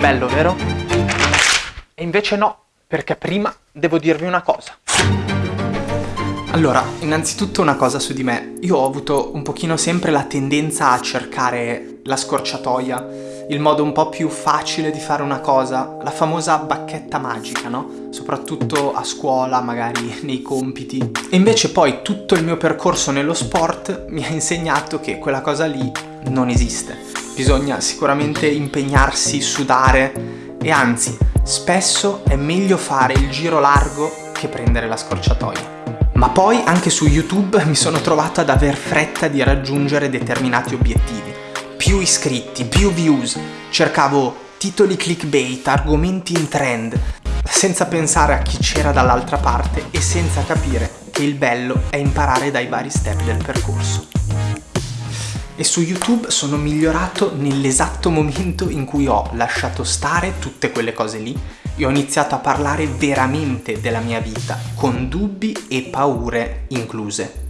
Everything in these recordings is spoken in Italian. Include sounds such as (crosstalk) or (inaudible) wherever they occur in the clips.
Bello, vero? E invece no, perché prima devo dirvi una cosa. Allora, innanzitutto una cosa su di me. Io ho avuto un pochino sempre la tendenza a cercare la scorciatoia, il modo un po' più facile di fare una cosa, la famosa bacchetta magica, no? Soprattutto a scuola, magari (laughs) nei compiti. E invece poi tutto il mio percorso nello sport mi ha insegnato che quella cosa lì non esiste bisogna sicuramente impegnarsi, sudare e anzi, spesso è meglio fare il giro largo che prendere la scorciatoia. Ma poi anche su YouTube (laughs) mi sono trovato ad aver fretta di raggiungere determinati obiettivi. Più iscritti, più views, cercavo titoli clickbait, argomenti in trend, senza pensare a chi c'era dall'altra parte e senza capire che il bello è imparare dai vari step del percorso e su YouTube sono migliorato nell'esatto momento in cui ho lasciato stare tutte quelle cose lì e ho iniziato a parlare veramente della mia vita, con dubbi e paure incluse.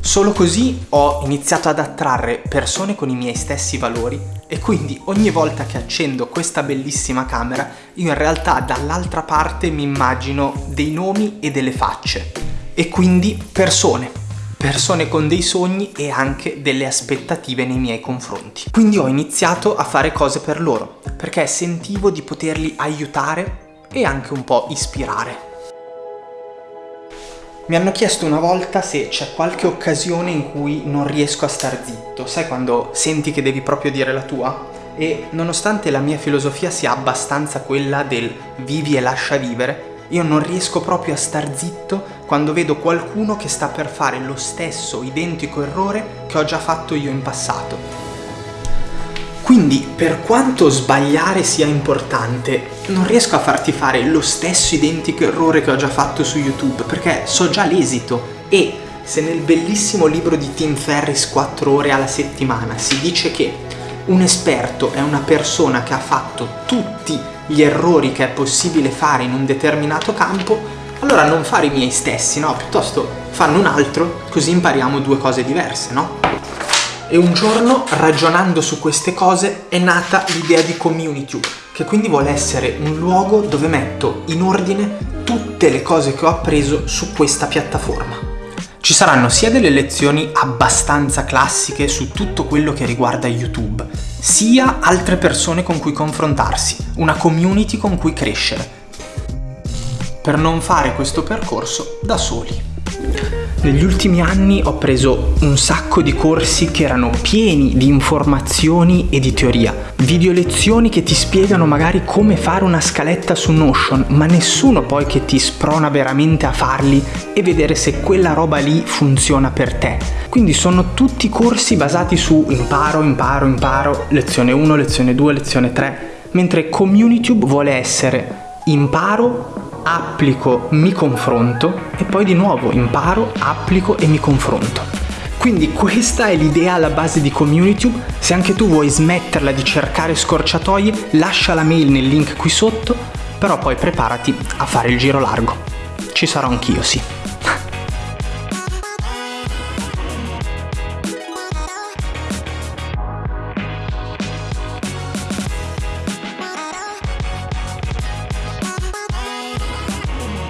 Solo così ho iniziato ad attrarre persone con i miei stessi valori e quindi ogni volta che accendo questa bellissima camera io in realtà dall'altra parte mi immagino dei nomi e delle facce e quindi persone persone con dei sogni e anche delle aspettative nei miei confronti. Quindi ho iniziato a fare cose per loro, perché sentivo di poterli aiutare e anche un po' ispirare. Mi hanno chiesto una volta se c'è qualche occasione in cui non riesco a star zitto, sai quando senti che devi proprio dire la tua? E nonostante la mia filosofia sia abbastanza quella del vivi e lascia vivere, io non riesco proprio a star zitto quando vedo qualcuno che sta per fare lo stesso identico errore che ho già fatto io in passato. Quindi, per quanto sbagliare sia importante, non riesco a farti fare lo stesso identico errore che ho già fatto su YouTube, perché so già l'esito e se nel bellissimo libro di Tim Ferris 4 ore alla settimana si dice che un esperto è una persona che ha fatto tutti gli errori che è possibile fare in un determinato campo, allora non fare i miei stessi, no? Piuttosto fanno un altro, così impariamo due cose diverse, no? E un giorno, ragionando su queste cose, è nata l'idea di Community, che quindi vuole essere un luogo dove metto in ordine tutte le cose che ho appreso su questa piattaforma. Ci saranno sia delle lezioni abbastanza classiche su tutto quello che riguarda YouTube, sia altre persone con cui confrontarsi, una community con cui crescere, per non fare questo percorso da soli. Negli ultimi anni ho preso un sacco di corsi che erano pieni di informazioni e di teoria, video lezioni che ti spiegano magari come fare una scaletta su Notion, ma nessuno poi che ti sprona veramente a farli e vedere se quella roba lì funziona per te. Quindi sono tutti corsi basati su imparo, imparo, imparo, lezione 1, lezione 2, lezione 3, mentre CommuniTube vuole essere imparo, applico, mi confronto e poi di nuovo imparo, applico e mi confronto. Quindi questa è l'idea alla base di CommuniTube, se anche tu vuoi smetterla di cercare scorciatoie lascia la mail nel link qui sotto, però poi preparati a fare il giro largo. Ci sarò anch'io, sì.